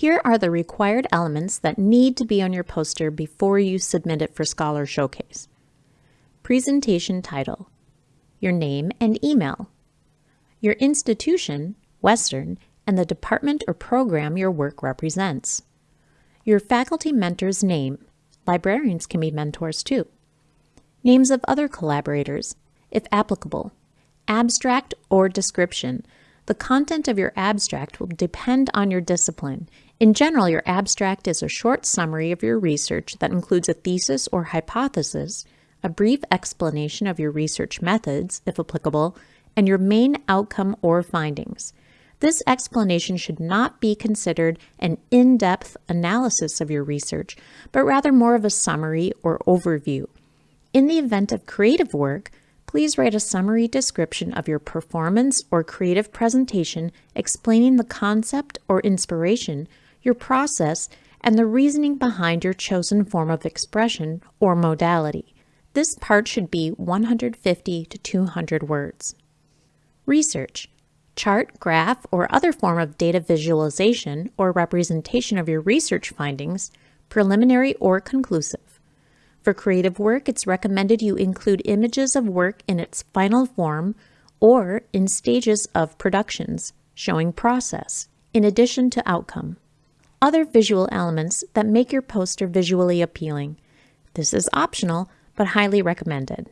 Here are the required elements that need to be on your poster before you submit it for Scholar Showcase. Presentation title, your name and email, your institution, Western, and the department or program your work represents, your faculty mentor's name, librarians can be mentors too, names of other collaborators, if applicable, abstract or description, the content of your abstract will depend on your discipline. In general, your abstract is a short summary of your research that includes a thesis or hypothesis, a brief explanation of your research methods, if applicable, and your main outcome or findings. This explanation should not be considered an in-depth analysis of your research, but rather more of a summary or overview. In the event of creative work, please write a summary description of your performance or creative presentation explaining the concept or inspiration, your process, and the reasoning behind your chosen form of expression or modality. This part should be 150 to 200 words. Research. Chart, graph, or other form of data visualization or representation of your research findings, preliminary or conclusive. For creative work, it's recommended you include images of work in its final form or in stages of productions, showing process, in addition to outcome. Other visual elements that make your poster visually appealing. This is optional, but highly recommended.